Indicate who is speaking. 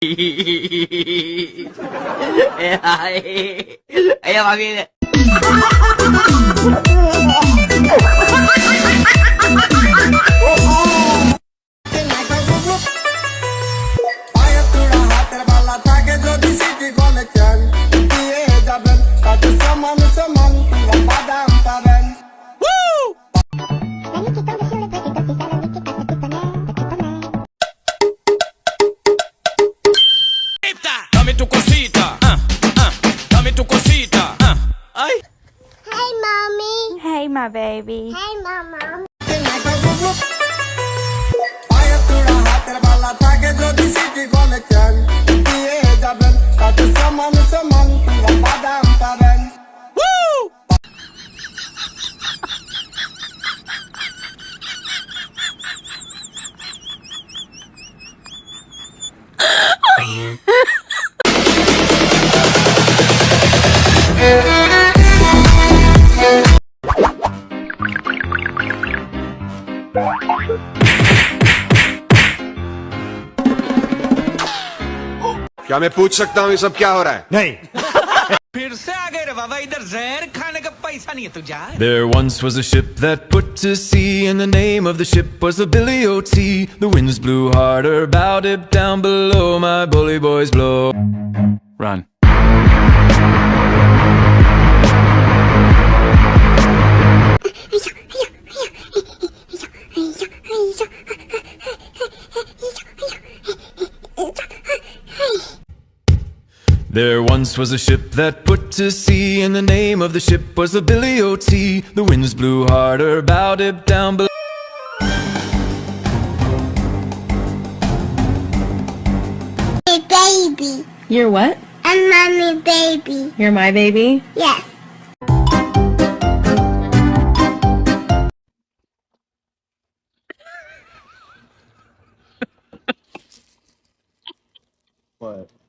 Speaker 1: 哎呀，哎呀，妈逼
Speaker 2: 的！Mommy.
Speaker 3: My baby.
Speaker 2: Hey, mama.
Speaker 4: क्या मैं पूछ सकता हूँ ये सब क्या हो रहा है? नहीं।
Speaker 1: फिर से आ गए बाबा इधर जहर खाने का पैसा नहीं
Speaker 5: There once was a ship that put to sea and the name of the ship was the Billy o' Tea The winds blew harder, bowed it down below my bully boys blow. Run. There once was a ship that put to sea, and the name of the ship was the Billy o' Tea The winds blew harder, bowed it down below.
Speaker 2: Hey, baby.
Speaker 3: You're what?
Speaker 2: I'm mommy baby.
Speaker 3: You're my baby?
Speaker 2: Yes.
Speaker 6: What?